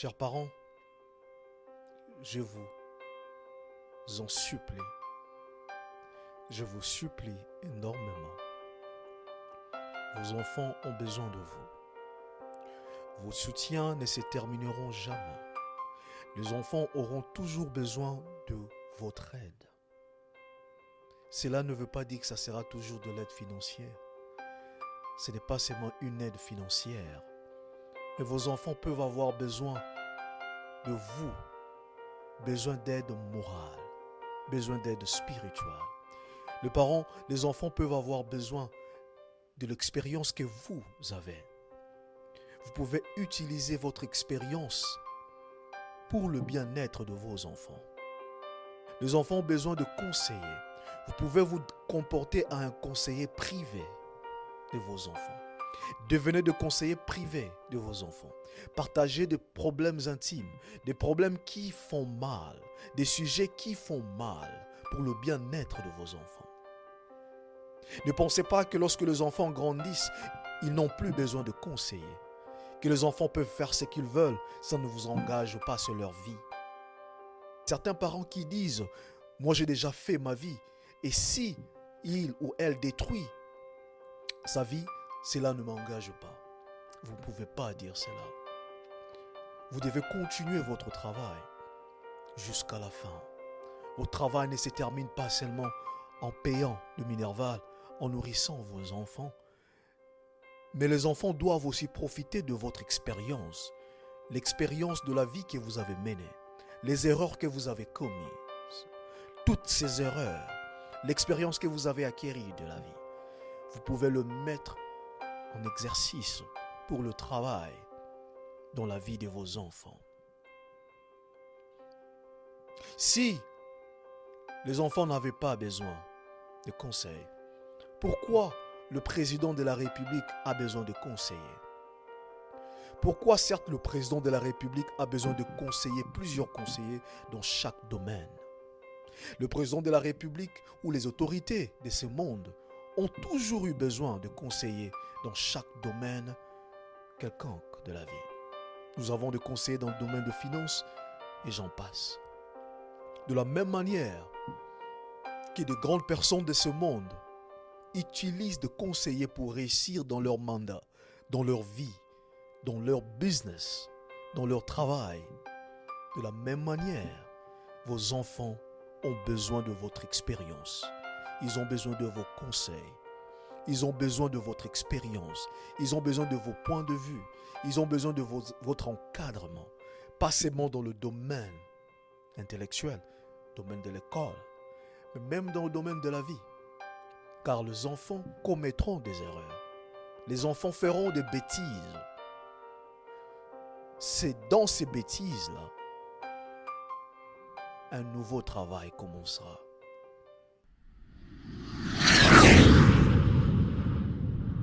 Chers parents, je vous en supplie, je vous supplie énormément. Vos enfants ont besoin de vous. Vos soutiens ne se termineront jamais. Les enfants auront toujours besoin de votre aide. Cela ne veut pas dire que ça sera toujours de l'aide financière. Ce n'est pas seulement une aide financière. Mais vos enfants peuvent avoir besoin de vous, besoin d'aide morale, besoin d'aide spirituelle. Les parents, les enfants peuvent avoir besoin de l'expérience que vous avez. Vous pouvez utiliser votre expérience pour le bien-être de vos enfants. Les enfants ont besoin de conseillers. Vous pouvez vous comporter à un conseiller privé de vos enfants. Devenez de conseillers privés de vos enfants. Partagez des problèmes intimes, des problèmes qui font mal, des sujets qui font mal pour le bien-être de vos enfants. Ne pensez pas que lorsque les enfants grandissent, ils n'ont plus besoin de conseillers. Que les enfants peuvent faire ce qu'ils veulent, ça ne vous engage pas sur leur vie. Certains parents qui disent, moi j'ai déjà fait ma vie, et si il ou elle détruit sa vie, cela ne m'engage pas. Vous ne pouvez pas dire cela. Vous devez continuer votre travail jusqu'à la fin. Votre travail ne se termine pas seulement en payant le minerval, en nourrissant vos enfants. Mais les enfants doivent aussi profiter de votre expérience, l'expérience de la vie que vous avez menée, les erreurs que vous avez commises, toutes ces erreurs, l'expérience que vous avez acquérie de la vie. Vous pouvez le mettre en exercice pour le travail dans la vie de vos enfants. Si les enfants n'avaient pas besoin de conseils, pourquoi le président de la République a besoin de conseillers? Pourquoi certes le président de la République a besoin de conseiller, plusieurs conseillers dans chaque domaine? Le président de la République ou les autorités de ce monde ont toujours eu besoin de conseillers dans chaque domaine quelconque de la vie. Nous avons des conseillers dans le domaine de finances et j'en passe. De la même manière que de grandes personnes de ce monde utilisent des conseillers pour réussir dans leur mandat, dans leur vie, dans leur business, dans leur travail. De la même manière, vos enfants ont besoin de votre expérience. Ils ont besoin de vos conseils. Ils ont besoin de votre expérience. Ils ont besoin de vos points de vue. Ils ont besoin de votre encadrement. Pas seulement dans le domaine intellectuel, domaine de l'école, mais même dans le domaine de la vie. Car les enfants commettront des erreurs. Les enfants feront des bêtises. C'est dans ces bêtises-là un nouveau travail commencera.